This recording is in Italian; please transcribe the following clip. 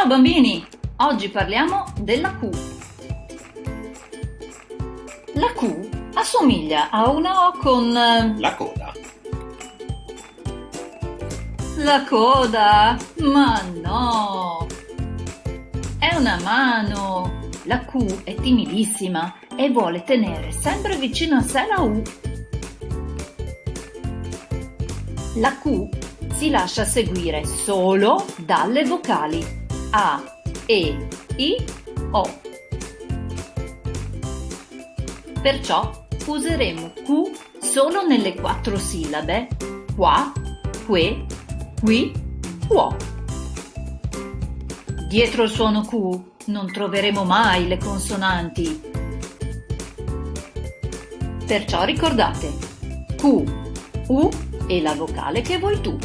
Ciao bambini! Oggi parliamo della Q. La Q assomiglia a una O con... eh, La coda. La coda? Ma no! È una mano! La Q è timidissima e vuole tenere sempre vicino a sé la U. La Q si lascia seguire solo dalle vocali A, E, I, O. Perciò useremo Q solo nelle quattro sillabe qua, que, qui, quo. Dietro il suono Q non troveremo mai le consonanti. Perciò ricordate Q, U e la vocale che vuoi tu.